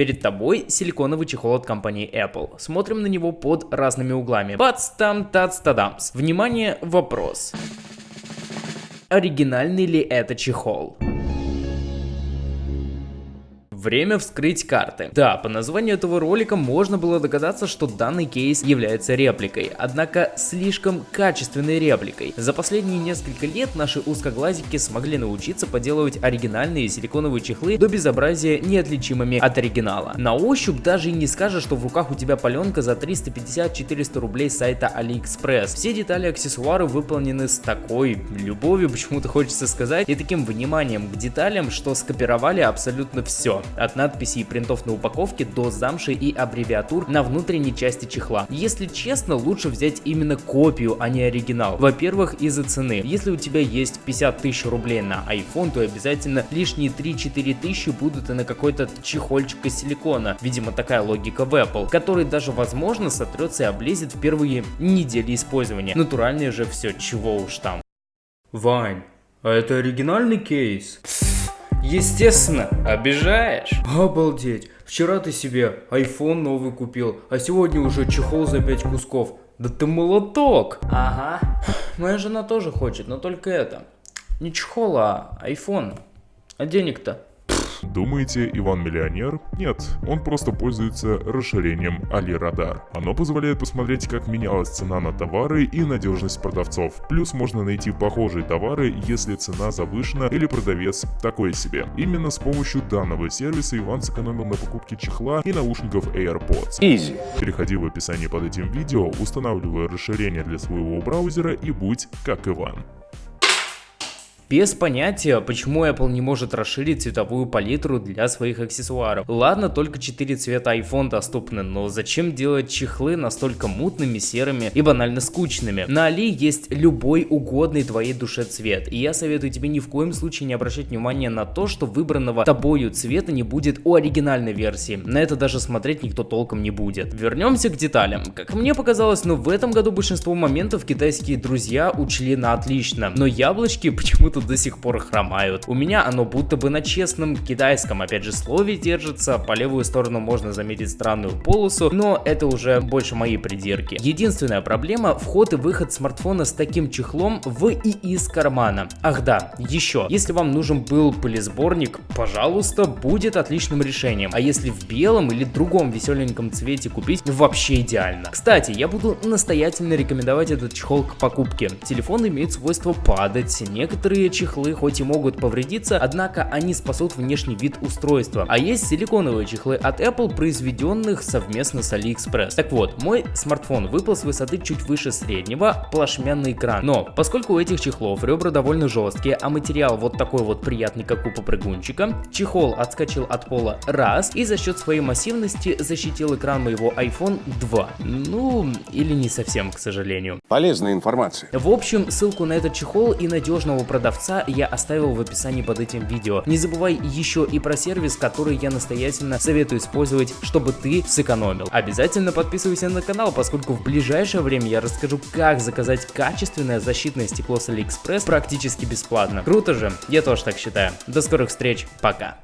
Перед тобой силиконовый чехол от компании Apple. Смотрим на него под разными углами. Бац, там, тац, тадамс. Внимание, вопрос. Оригинальный ли это чехол? Время вскрыть карты. Да, по названию этого ролика можно было догадаться, что данный кейс является репликой, однако слишком качественной репликой. За последние несколько лет наши узкоглазики смогли научиться поделывать оригинальные силиконовые чехлы до безобразия неотличимыми от оригинала. На ощупь даже и не скажешь, что в руках у тебя паленка за 350-400 рублей с сайта AliExpress. Все детали аксессуары выполнены с такой любовью, почему-то хочется сказать, и таким вниманием к деталям, что скопировали абсолютно все от надписей и принтов на упаковке до замши и аббревиатур на внутренней части чехла. Если честно, лучше взять именно копию, а не оригинал. Во-первых, из-за цены. Если у тебя есть 50 тысяч рублей на iPhone, то обязательно лишние 3-4 тысячи будут и на какой-то чехольчик из силикона. Видимо, такая логика в Apple, который даже возможно сотрется и облезет в первые недели использования. Натуральное же все, чего уж там. Вань, а это оригинальный кейс? Естественно, обижаешь. Обалдеть, вчера ты себе iPhone новый купил, а сегодня уже чехол за 5 кусков. Да ты молоток! Ага. Моя жена тоже хочет, но только это. Не чехол, а iPhone. А денег-то? Думаете, Иван миллионер? Нет, он просто пользуется расширением AliRadar. Оно позволяет посмотреть, как менялась цена на товары и надежность продавцов. Плюс можно найти похожие товары, если цена завышена или продавец такой себе. Именно с помощью данного сервиса Иван сэкономил на покупке чехла и наушников AirPods. Easy. Переходи в описание под этим видео, устанавливай расширение для своего браузера и будь как Иван. Без понятия, почему Apple не может расширить цветовую палитру для своих аксессуаров. Ладно, только 4 цвета iPhone доступны, но зачем делать чехлы настолько мутными, серыми и банально скучными? На Али есть любой угодный твоей душе цвет, и я советую тебе ни в коем случае не обращать внимания на то, что выбранного тобою цвета не будет у оригинальной версии. На это даже смотреть никто толком не будет. Вернемся к деталям. Как мне показалось, но ну, в этом году большинство моментов китайские друзья учли на отлично, но яблочки почему-то до сих пор хромают. У меня оно будто бы на честном китайском, опять же, слове держится, по левую сторону можно заметить странную полосу, но это уже больше мои придирки. Единственная проблема – вход и выход смартфона с таким чехлом в и из кармана. Ах да, еще, если вам нужен был пылесборник, пожалуйста, будет отличным решением. А если в белом или другом веселеньком цвете купить, вообще идеально. Кстати, я буду настоятельно рекомендовать этот чехол к покупке. Телефон имеет свойство падать, некоторые чехлы хоть и могут повредиться, однако они спасут внешний вид устройства. А есть силиконовые чехлы от Apple, произведенных совместно с AliExpress. Так вот, мой смартфон выпал с высоты чуть выше среднего, плашмянный экран. Но, поскольку у этих чехлов ребра довольно жесткие, а материал вот такой вот приятный, как у попрыгунчика, чехол отскочил от пола раз и за счет своей массивности защитил экран моего iPhone 2. Ну, или не совсем, к сожалению. Полезная информация. В общем, ссылку на этот чехол и надежного продавца продавца я оставил в описании под этим видео. Не забывай еще и про сервис, который я настоятельно советую использовать, чтобы ты сэкономил. Обязательно подписывайся на канал, поскольку в ближайшее время я расскажу, как заказать качественное защитное стекло с AliExpress практически бесплатно. Круто же? Я тоже так считаю. До скорых встреч, пока.